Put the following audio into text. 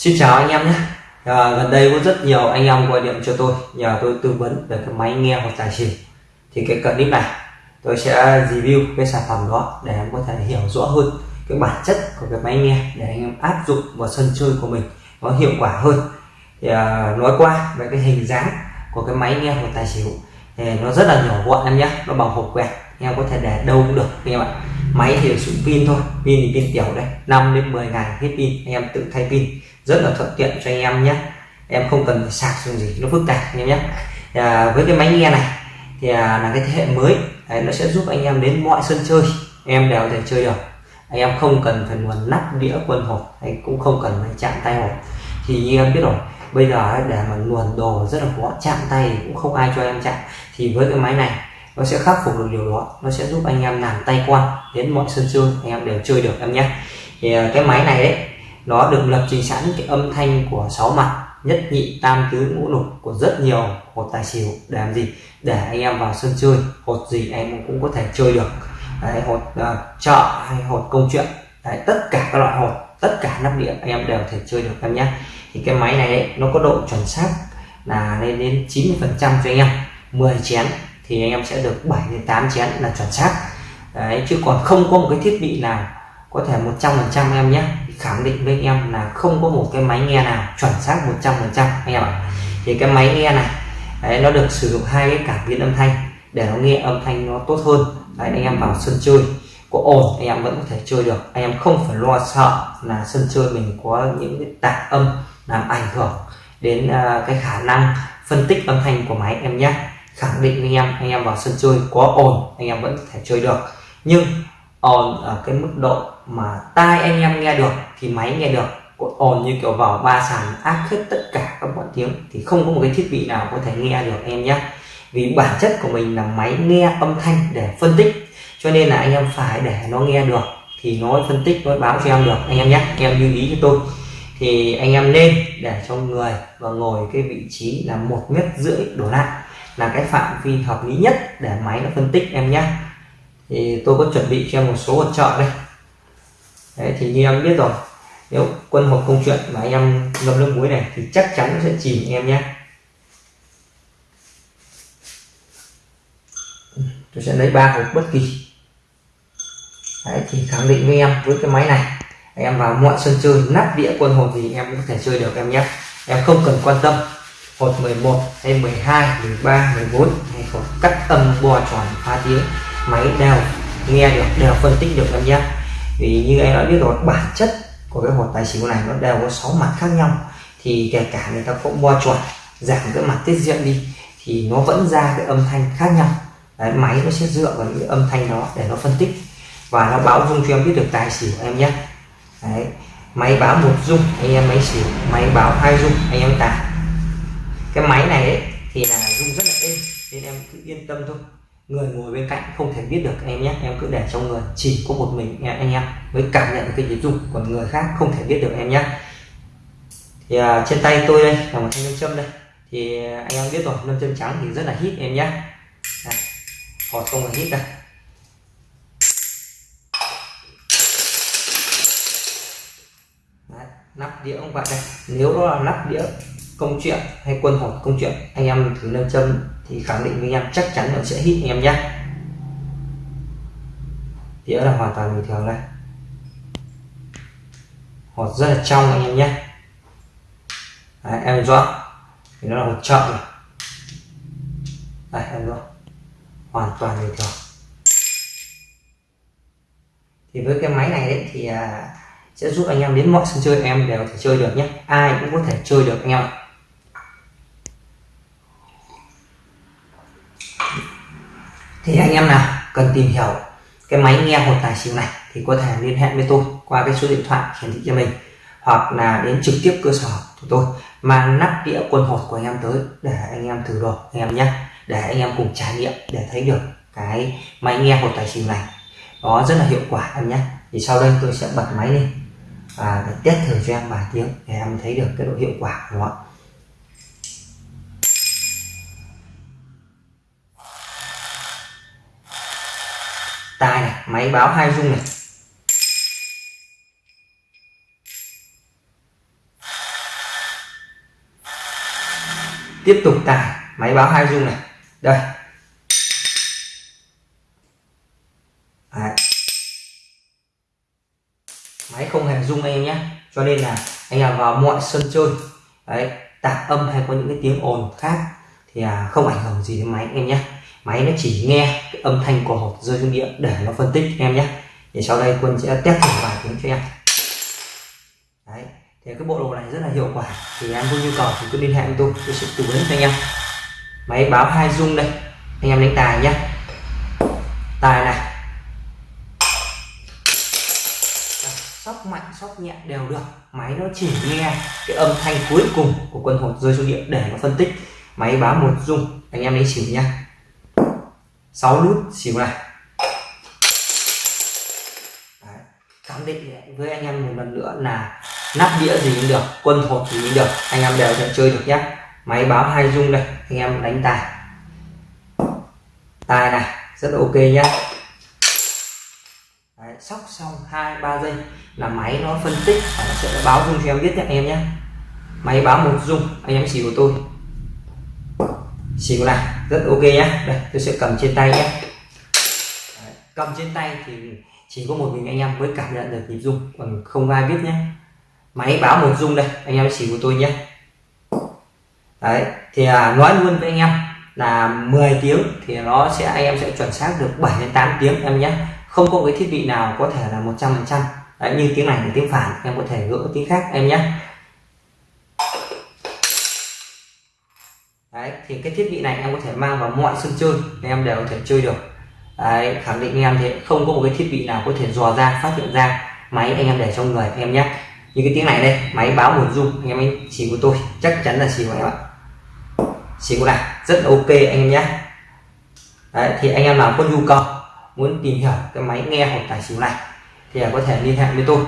Xin chào anh em nhé. À, gần đây có rất nhiều anh em gọi điện cho tôi nhờ tôi tư vấn về cái máy nghe hoặc tài xỉu thì cái clip này tôi sẽ review cái sản phẩm đó để em có thể hiểu rõ hơn cái bản chất của cái máy nghe để anh em áp dụng vào sân chơi của mình nó hiệu quả hơn. Thì à, nói qua về cái hình dáng của cái máy nghe hoặc tài xỉu thì nó rất là nhỏ gọn em nhé nó bằng hộp quẹt anh em có thể để đâu cũng được anh em ạ. Máy thì sử pin thôi pin thì pin tiểu đây 5 đến 10 ngày hết pin anh em tự thay pin rất là thuận tiện cho anh em nhé. Em không cần phải sạc dùng gì nó phức tạp anh em nhé. À, với cái máy nghe này thì à, là cái thế hệ mới. Đấy, nó sẽ giúp anh em đến mọi sân chơi. Em đều thể chơi được. Anh em không cần phải nguồn nắp đĩa quân hộp hay cũng không cần phải chạm tay hộp. Thì như em biết rồi bây giờ để mà luồn đồ rất là khó chạm tay cũng không ai cho em chạm. Thì với cái máy này nó sẽ khắc phục được điều đó. Nó sẽ giúp anh em làm tay quan đến mọi sân chơi anh em đều chơi được em nhé. Thì à, cái máy này đấy nó được lập trình sẵn cái âm thanh của sáu mặt nhất nhị tam tứ ngũ lục của rất nhiều hột tài xỉu để làm gì? Để anh em vào sân chơi hột gì em cũng có thể chơi được. Đấy, hột uh, chợ hay hột công chuyện. Đấy, tất cả các loại hột tất cả nắp đĩa anh em đều thể chơi được em nhé. Thì cái máy này ấy, nó có độ chuẩn xác là lên đến 90 phần trăm cho anh em. 10 chén thì anh em sẽ được 7 đến 8 chén là chuẩn xác. Đấy chứ còn không có một cái thiết bị nào có thể 100 phần trăm em nhé khẳng định với anh em là không có một cái máy nghe nào chuẩn xác 100 phần trăm anh em ạ. Thì cái máy nghe này đấy, nó được sử dụng hai cái cảm biến âm thanh để nó nghe âm thanh nó tốt hơn. Đấy, anh em vào sân chơi có ồn anh em vẫn có thể chơi được. Anh em không phải lo sợ là sân chơi mình có những cái tạp âm làm ảnh hưởng đến uh, cái khả năng phân tích âm thanh của máy em nhé. Khẳng định với anh em anh em vào sân chơi có ồn anh em vẫn có thể chơi được. Nhưng ồn ở cái mức độ mà tai anh em nghe được, thì máy nghe được ồn như kiểu vào ba sàn áp hết tất cả các bọn tiếng, thì không có một cái thiết bị nào có thể nghe được em nhé. Vì bản chất của mình là máy nghe âm thanh để phân tích, cho nên là anh em phải để nó nghe được, thì nó phân tích, nó báo cho em được, anh em nhé. Em lưu ý cho tôi. Thì anh em nên để cho người và ngồi cái vị trí là một mét rưỡi đổ lại là cái phạm vi hợp lý nhất để máy nó phân tích em nhé thì tôi có chuẩn bị cho em một số hỗ trợ đây. Đấy, thì như em biết rồi nếu quân hộp công chuyện mà anh em ngâm nước muối này thì chắc chắn nó sẽ chìm em nhé. Tôi sẽ lấy ba hộp bất kỳ. Đấy, thì khẳng định với em với cái máy này em vào mọi sân chơi nắp đĩa quân hộp gì em cũng có thể chơi được em nhé. Em không cần quan tâm hột 11 hay 12 13 14 hay hột cắt âm bò tròn phá tiếng máy đều nghe được đều phân tích được em nhé. Vì như em đã biết rồi bản chất của cái hột tài xỉu này nó đều có 6 mặt khác nhau. Thì kể cả người ta cũng bo chuẩn giảm cái mặt tiết diện đi thì nó vẫn ra cái âm thanh khác nhau. Đấy, máy nó sẽ dựa vào những âm thanh đó để nó phân tích. Và nó báo dung cho em biết được tài xỉu em nhé. Đấy, máy báo một dung anh em máy xỉu máy báo hai dung anh em tài cái máy này ấy, thì là dung rất là êm nên em cứ yên tâm thôi người ngồi bên cạnh không thể biết được em nhé em cứ để trong người chỉ có một mình em anh em mới cảm nhận được cái nhịp rung còn người khác không thể biết được em nhé. Thì à, trên tay tôi đây là một thanh nam châm đây. Thì à, anh em biết rồi nam châm trắng thì rất là hít em nhé. Hột không là hít đây Đấy, nắp đĩa cũng vậy đây. Nếu đó là nắp đĩa công chuyện hay quân hột công chuyện anh em thử nâng châm thì khẳng định với anh em chắc chắn nó sẽ hít anh em nhé. Đĩa là hoàn toàn bình thường đây. Hột rất là trong anh em nhé. Đấy, em rõ thì nó là một chợ này đây em rõ hoàn toàn bình thường. Thì với cái máy này đấy thì à, sẽ giúp anh em đến mọi sân chơi em đều thể chơi được nhé. Ai cũng có thể chơi được anh em ạ. Thì anh em nào cần tìm hiểu cái máy nghe hột tài xỉu này thì có thể liên hệ với tôi qua cái số điện thoại hiển thị cho mình, hoặc là đến trực tiếp cơ sở của tôi mang nắp đĩa quân hột của anh em tới để anh em thử đồ anh em nhé, để anh em cùng trải nghiệm để thấy được cái máy nghe hột tài xỉu này nó rất là hiệu quả em nhé. Thì sau đây tôi sẽ bật máy lên và để test thử cho em vài tiếng để em thấy được cái độ hiệu quả của nó. tai này, máy báo hai rung này. Tiếp tục tải, máy báo hai rung này. Đây. Đấy. máy không hề rung anh em nhé. Cho nên là anh em vào mọi sân chơi, đấy, tạp âm hay có những cái tiếng ồn khác thì à, không ảnh hưởng gì đến máy anh em nhé máy nó chỉ nghe cái âm thanh của hộp rơi xuống địa để nó phân tích em nhé. Thì sau đây quân sẽ test thử vài tiếng cho em. Đấy, thì cái bộ đồ này rất là hiệu quả. Thì em có nhu cầu thì cứ liên hệ với tôi tôi sẽ tư vấn cho anh em. Máy báo hai dung đây, anh em đánh tài nhé. Tài này. Sóc mạnh, sóc nhẹ đều được. Máy nó chỉ nghe cái âm thanh cuối cùng của quân hột rơi xuống địa để nó phân tích. Máy báo một dung anh em lấy xỉu nhá 6 nút xỉu này. Đấy. khẳng định với anh em một lần nữa là nắp đĩa gì cũng được quân hột gì cũng được anh em đều thể chơi được nhé máy báo hai dung đây anh em đánh tài. Tài này rất ok nhé Đấy, sóc xong hai ba giây là máy nó phân tích và nó sẽ báo dung cho em biết nhé anh em nhé máy báo một dung anh em xỉu của tôi xỉu này rất ok nhé đây tôi sẽ cầm trên tay nhé Đấy, cầm trên tay thì chỉ có một mình anh em mới cảm nhận được nhịp rung còn không ai biết nhé máy báo một rung đây anh em xỉu của tôi nhé đấy thì à, nói luôn với anh em là 10 tiếng thì nó sẽ anh em sẽ chuẩn xác được 7 đến 8 tiếng em nhé không có cái thiết bị nào có thể là 100 phần trăm. Như tiếng này là tiếng phản em có thể gỡ tiếng khác em nhé đấy thì cái thiết bị này em có thể mang vào mọi sân chơi em đều có thể chơi được. Đấy, khẳng định anh em thì không có một cái thiết bị nào có thể dò ra phát hiện ra máy anh em để trong người em nhé. Như cái tiếng này đây máy báo một dung anh em ấy chỉ của tôi chắc chắn là xỉu em ạ. Xỉu này rất ok anh em nhé. Đấy, thì anh em nào có nhu cầu muốn tìm hiểu cái máy nghe hoặc tài xỉu này thì có thể liên hệ với tôi.